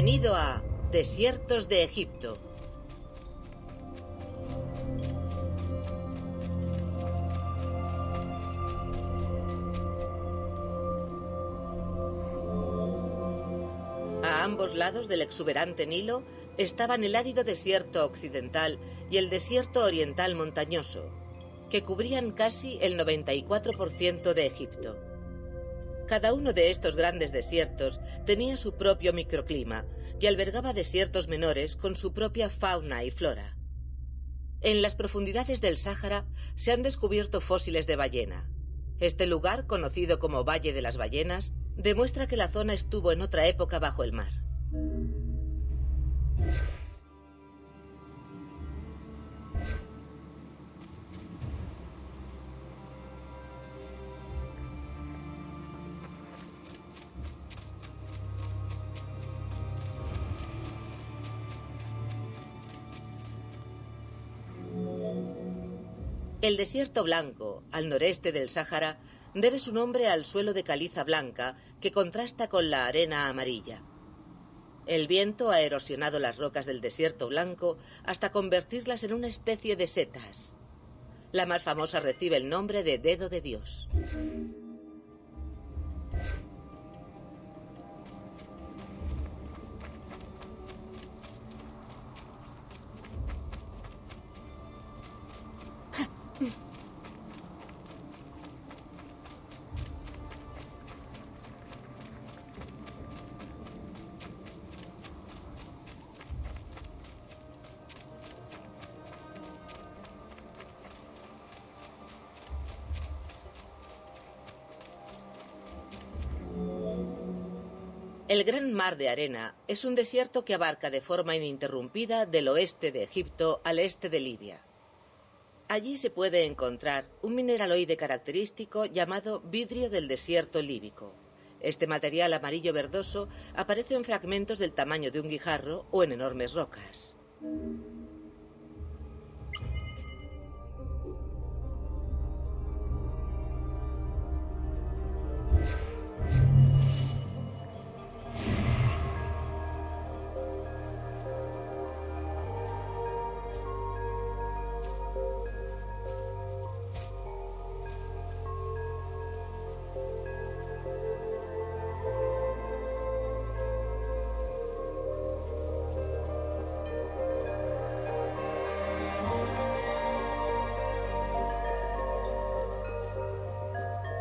Bienvenido a Desiertos de Egipto. A ambos lados del exuberante Nilo estaban el árido desierto occidental y el desierto oriental montañoso, que cubrían casi el 94% de Egipto. Cada uno de estos grandes desiertos tenía su propio microclima y albergaba desiertos menores con su propia fauna y flora. En las profundidades del Sáhara se han descubierto fósiles de ballena. Este lugar, conocido como Valle de las Ballenas, demuestra que la zona estuvo en otra época bajo el mar. El desierto blanco, al noreste del Sáhara, debe su nombre al suelo de caliza blanca que contrasta con la arena amarilla. El viento ha erosionado las rocas del desierto blanco hasta convertirlas en una especie de setas. La más famosa recibe el nombre de dedo de Dios. El Gran Mar de Arena es un desierto que abarca de forma ininterrumpida del oeste de Egipto al este de Libia. Allí se puede encontrar un mineraloide característico llamado vidrio del desierto líbico. Este material amarillo verdoso aparece en fragmentos del tamaño de un guijarro o en enormes rocas.